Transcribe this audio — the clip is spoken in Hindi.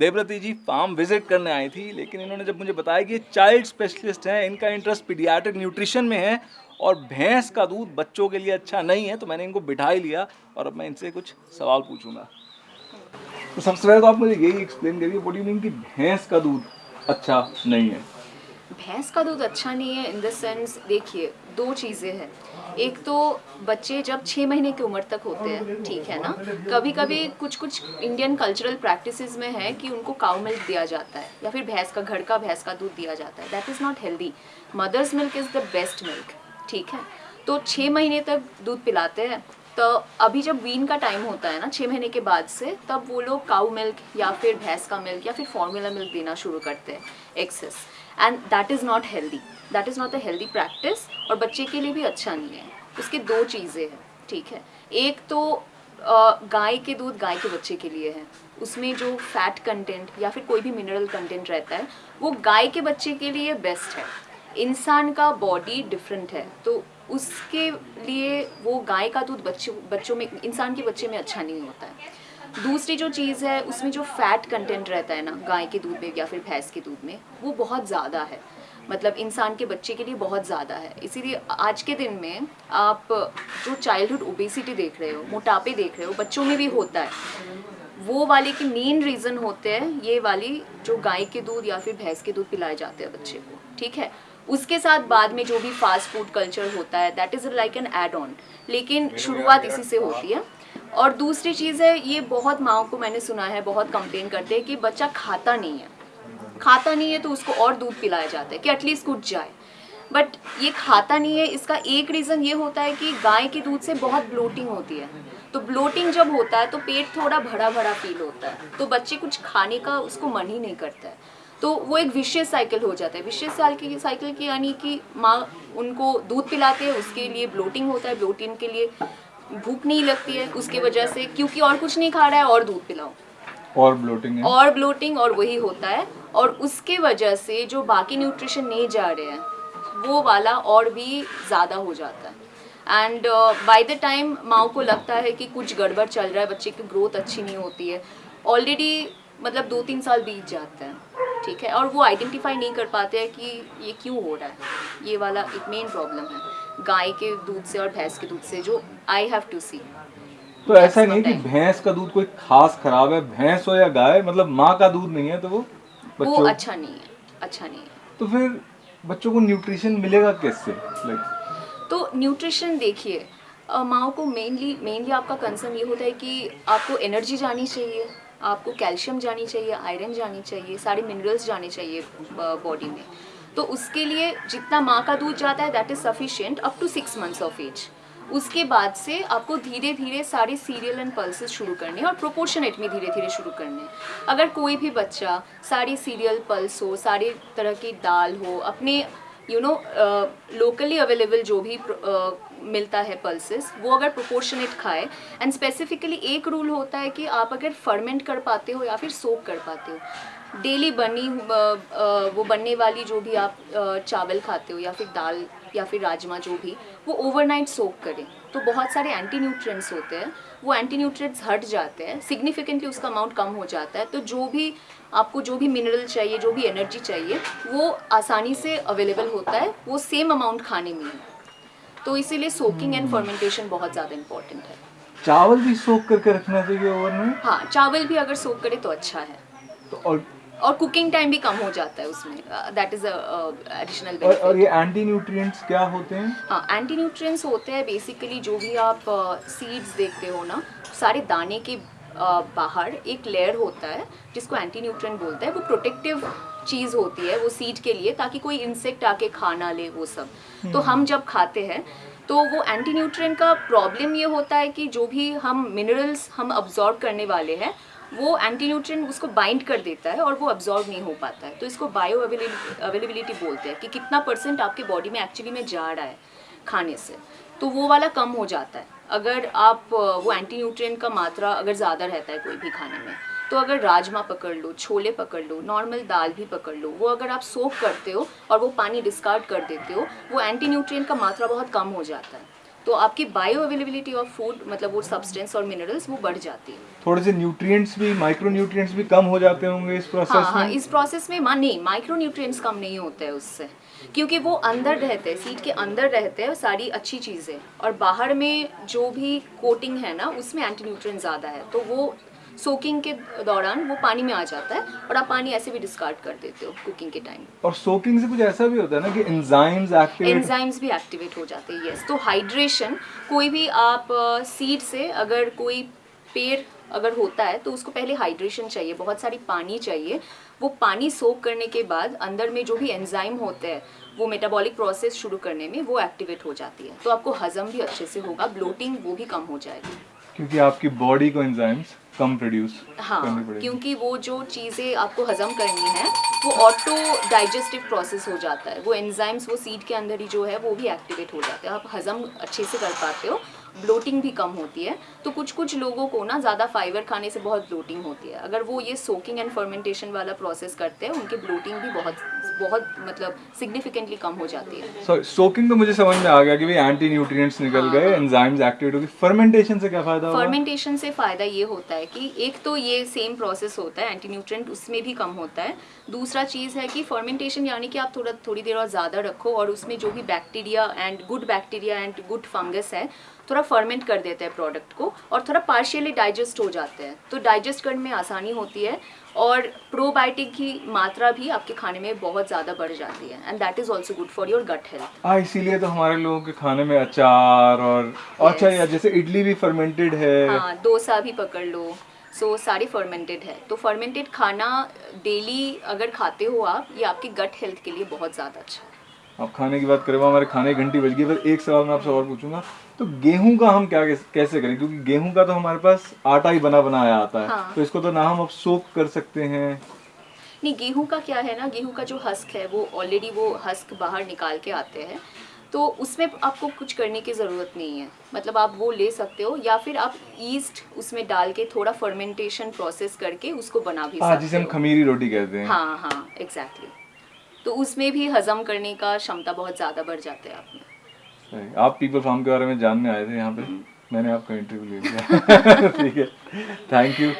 देवरती जी फार्म विज़िट करने आई थी, लेकिन इन्होंने जब मुझे बताया कि चाइल्ड स्पेशलिस्ट हैं, इनका इंटरेस्ट पीडियाट्रिक न्यूट्रिशन में है और भैंस का दूध बच्चों के लिए अच्छा नहीं है तो मैंने इनको बिठा ही लिया और अब मैं इनसे कुछ सवाल पूछूँगा। तो सबसे पहले तो आप मुझे यही एक्सप्लेन करिए वोट यू मीन कि भैंस का दूध अच्छा नहीं है? भैंस का दूध अच्छा नहीं है इन द सेंस देखिए, दो चीज़ें हैं। एक तो बच्चे जब छः महीने की उम्र तक होते हैं, ठीक है ना? कभी कभी कुछ कुछ इंडियन कल्चरल प्रैक्टिसेस में है कि उनको काउ मिल्क दिया जाता है, या फिर भैंस का, घर का भैंस का दूध दिया जाता है। That is not healthy mother's milk is the best milk ठीक है? तो छः महीने तक दूध पिलाते हैं तो अभी जब वीन का टाइम होता है ना छः महीने के बाद से, तब वो लोग काउ मिल्क या फिर भैंस का मिल्क या फिर फॉर्मूला मिल्क देना शुरू करते हैं excess and that is not healthy that is not a healthy practice और बच्चे के लिए भी अच्छा नहीं है। उसके दो चीज़ें हैं, ठीक है? एक तो गाय के दूध गाय के बच्चे के लिए है। उसमें जो फैट कंटेंट या फिर कोई भी मिनरल कंटेंट रहता है, वो गाय के बच्चे के लिए बेस्ट है। इंसान का बॉडी डिफरेंट है। तो उसके लिए वो गाय का दूध बच्चों बच्चों में, इंसान के बच्चे में अच्छा नहीं होता है। दूसरी जो चीज़ है, उसमें जो फैट कंटेंट रहता है ना, गाय के दूध में या फिर भैंस के दूध में, वो बहुत ज़्यादा है। मतलब इंसान के बच्चे के लिए बहुत ज़्यादा है। इसीलिए आज के दिन में आप जो चाइल्डहुड ओबेसिटी देख रहे हो, मोटापे देख रहे हो, बच्चों में भी होता है। वो वाले के मेन रीज़न होते हैं, ये वाली जो गाय के दूध या फिर भैंस के दूध पिलाए जाते हैं बच्चे को। ठीक है? उसके साथ बाद में जो भी फास्ट फ़ूड कल्चर होता है that is like an add on लेकिन शुरुआत इसी से होती है। और दूसरी चीज़ है ये बहुत माओ को मैंने सुना है बहुत कंप्लेन करते हैं कि बच्चा खाता नहीं है। खाता नहीं है तो उसको और दूध पिलाया जाता है कि एटलीस्ट कुछ जाए। बट ये खाता नहीं है इसका एक रीज़न ये होता है कि गाय के दूध से बहुत ब्लोटिंग होती है। तो ब्लोटिंग जब होता है तो पेट थोड़ा भरा भरा फील होता है। तो बच्चे कुछ खाने का उसको मन ही नहीं करता है। तो वो एक विशेष साइकिल हो जाता है। विशेष साल की साइकिल की यानी कि माँ उनको दूध पिलाते हैं उसके लिए ब्लोटिंग होता है। ब्लोटिंग के लिए भूख नहीं लगती है उसके वजह से क्योंकि और कुछ नहीं खा रहा है और दूध पिलाओ। और ब्लोटिंग है? और ब्लोटिंग और वही होता है। और उसके वजह से जो बाकी न्यूट्रिशन नहीं जा रहे हैं वो वाला और भी ज़्यादा हो जाता है। एंड बाय द टाइम माओ को लगता है कि कुछ गड़बड़ चल रहा है बच्चे की ग्रोथ अच्छी नहीं होती है ऑलरेडी मतलब दो तीन साल बीत जाते हैं ठीक है? और वो आइडेंटिफाई नहीं कर पाते हैं कि ये क्यों हो रहा है। ये वाला एक मेन प्रॉब्लम है गाय के दूध से और भैंस के दूध से जो आई हैव टू सी तो ऐसा नहीं कि भैंस का दूध कोई खास खराब है भैंस हो या गाय मतलब माँ का दूध नहीं है तो वो वो अच्छा नहीं है अच्छा नहीं है। तो फिर बच्चों को न्यूट्रिशन मिलेगा कैसे? तो न्यूट्रिशन देखिए माओ को मेनली मेनली आपका कंसर्न ये होता है कि आपको एनर्जी जानी चाहिए। आपको कैल्शियम जानी चाहिए आयरन जानी चाहिए सारे मिनरल्स जाने चाहिए बॉडी में। तो उसके लिए जितना माँ का दूध जाता है that is sufficient up to six months of age उसके बाद से आपको धीरे धीरे सारे सीरियल एंड पल्सेस शुरू करने और प्रोपोर्शनेट में धीरे धीरे शुरू करने। अगर कोई भी बच्चा सारे सीरियल पल्स हो सारे तरह की दाल हो अपने यू नो लोकली अवेलेबल जो भी uh, मिलता है पल्सेस वो अगर प्रोपोर्शनेट खाए एंड स्पेसिफिकली एक रूल होता है कि आप अगर फर्मेंट कर पाते हो या फिर सोप कर पाते हो डेली बनी वो बनने वाली जो भी आप चावल खाते हो या फिर दाल या फिर राजमा जो भी, वो ओवरनाइट सोक करें। तो बहुत सारे एंटी न्यूट्रिएंट्स होते हैं, वो एंटी न्यूट्रिएंट्स हट जाते हैं सिग्निफिकेंटली उसका अमाउंट कम हो जाता है तो जो भी आपको जो भी मिनरल चाहिए, जो भी एनर्जी चाहिए, वो आसानी से अवेलेबल होता है, वो सेम अमाउंट खाने में है। तो इसीलिए सोकिंग एंड फर्मेंटेशन बहुत ज़्यादा इंपॉर्टेंट है। चावल भी सोक करके रखना चाहिए ओवन में? हाँ चावल भी अगर सोक करे तो अच्छा है। तो और और कुकिंग टाइम भी कम हो जाता है उसमें। दैट इज़ एडिशनल और, और ये एंटी न्यूट्रिएंट्स क्या होते हैं? हाँ एंटी न्यूट्रिएंट्स होते हैं बेसिकली जो भी आप सीड्स uh, देखते हो ना सारे दाने के uh, बाहर एक लेयर होता है जिसको एंटी न्यूट्रिएंट बोलते हैं। वो प्रोटेक्टिव चीज़ होती है वो सीड के लिए ताकि कोई इंसेक्ट आके खा ना ले वो सब। तो हम्म। हम जब खाते हैं तो वो एंटी न्यूट्रिएंट का प्रॉब्लम ये होता है कि जो भी हम मिनरल्स हम अब्जॉर्ब करने वाले हैं वो एंटी न्यूट्रिएंट उसको बाइंड कर देता है और वो अब्जॉर्ब नहीं हो पाता है। तो इसको बायो अवेलेबिलिटी बोलते हैं कि कितना परसेंट आपके बॉडी में एक्चुअली में जा रहा है खाने से। तो वो वाला कम हो जाता है। अगर आप वो एंटी न्यूट्रिएंट का मात्रा अगर ज़्यादा रहता है कोई भी खाने में तो अगर राजमा पकड़ लो, छोले पकड़ लो नॉर्मल दाल भी पकड़ लो, वो अगर आप सोप करते हो और वो पानी डिस्कार्ड कर देते हो, वो एंटी न्यूट्रिएंट का मात्रा बहुत कम हो जाता है। तो आपकी बायो अवेलेबिलिटी ऑफ़ फ़ूड मतलब वो सब्सटेंस और मिनरल्स वो बढ़ जाती है। थोड़े से न्यूट्रिएंट्स भी माइक्रो न्यूट्रिएंट्स भी कम हो जाते होंगे इस प्रोसेस हाँ में हाँ में? इस प्रोसेस में मान नहीं माइक्रो न्यूट्रिएंट्स कम नहीं होते हैं उससे। क्योंकि वो अंदर रहते हैं सीट के अंदर रहते हैं सारी अच्छी चीज़ें। और बाहर में जो भी कोटिंग है ना उसमें एंटी न्यूट्रिएंट ज़्यादा है। तो वो सोकिंग के दौरान वो पानी में आ जाता है और आप पानी ऐसे भी डिस्कार्ड कर देते हो कुकिंग के टाइम और सोकिंग से कुछ ऐसा भी होता है ना कि एंजाइम्स एक्टिवेट एंजाइम्स भी एक्टिवेट हो जाते हैं यस तो हाइड्रेशन कोई भी आप सीड से अगर कोई पेड़ अगर होता है तो उसको पहले हाइड्रेशन चाहिए बहुत सारी पानी चाहिए। वो पानी सोक करने के बाद अंदर में जो भी एंजाइम होते हैं वो मेटाबॉलिक प्रोसेस शुरू करने में वो एक्टिवेट हो जाती है। तो आपको हजम भी अच्छे से होगा ब्लोटिंग वो भी कम हो जाएगी। क्योंकि आपकी बॉडी को एंजाइम्स कम प्रोड्यूस हाँ क्योंकि वो जो चीज़ें आपको हजम करनी है वो ऑटो डाइजेस्टिव प्रोसेस हो जाता है। वो एंजाइम्स वो सीड के अंदर ही जो है वो भी एक्टिवेट हो जाते हैं। आप हजम अच्छे से कर पाते हो ब्लोटिंग भी कम होती है। तो कुछ कुछ लोगों को ना ज़्यादा फाइबर खाने से बहुत ब्लोटिंग होती है। अगर वो ये सोकिंग एंड फर्मेंटेशन वाला प्रोसेस करते हैं उनकी ब्लोटिंग भी बहुत बहुत मतलब सिग्निफिकेंटली कम हो जाती है। सॉरी सोकिंग तो मुझे समझ में आ गया कि भाई एंटी न्यूट्रिएंट्स निकल हाँ, गए एंजाइम्स एक्टिवेट हो गए। फर्मेंटेशन से क्या फ़ायदा होगा? फर्मेंटेशन से फ़ायदा ये होता है कि एक तो ये सेम प्रोसेस होता है एंटी न्यूट्रेंट उसमें भी कम होता है। दूसरा चीज़ है कि फर्मेंटेशन यानी कि आप थोड़ा थोड़ी देर और ज़्यादा रखो और उसमें जो भी bacteria and good bacteria and good fungus है थोड़ा फर्मेंट कर देते हैं प्रोडक्ट को और थोड़ा पार्शियली डाइजेस्ट हो जाते हैं। तो डाइजेस्ट करने में आसानी होती है। और प्रोबायोटिक की मात्रा भी आपके खाने में बहुत ज़्यादा बढ़ जाती है and that is also good for your gut health हाँ इसीलिए तो हमारे लोगों के खाने में अचार और अच्छा यार जैसे इडली भी फर्मेंटेड है। हाँ डोसा भी पकड़ लो सो so, सारे फर्मेंटेड है। तो फर्मेंटेड खाना डेली अगर खाते हो आप ये आपके गट हेल्थ के लिए बहुत ज़्यादा अच्छा है। अब खाने की बात करें हमारे खाने की घंटी बज गई। पर एक सवाल मैं आपसे और पूछूँगा तो गेहूँ का हम क्या कैसे करें? क्योंकि गेहूँ का तो हमारे पास आटा ही बना बनाया आता है। हाँ। तो इसको तो ना हम अब सोक कर सकते हैं। नहीं गेहूँ का क्या है ना गेहूँ का जो हस्क है वो ऑलरेडी वो हस्क बाहर निकाल के आते हैं। तो उसमें आपको कुछ करने की ज़रूरत नहीं है। मतलब आप वो ले सकते हो या फिर आप ईस्ट उसमें डाल के थोड़ा फर्मेंटेशन प्रोसेस करके उसको बना भी हाँ जिसे हम खमीरी रोटी कहते हैं। हाँ हाँ एग्जैक्टली तो उसमें भी हजम करने का क्षमता बहुत ज़्यादा बढ़ जाता है आपने में आप पीपल फार्म के बारे में जानने आए थे यहाँ पे। मैंने आपका इंटरव्यू ले लिया। ठीक है। Thank you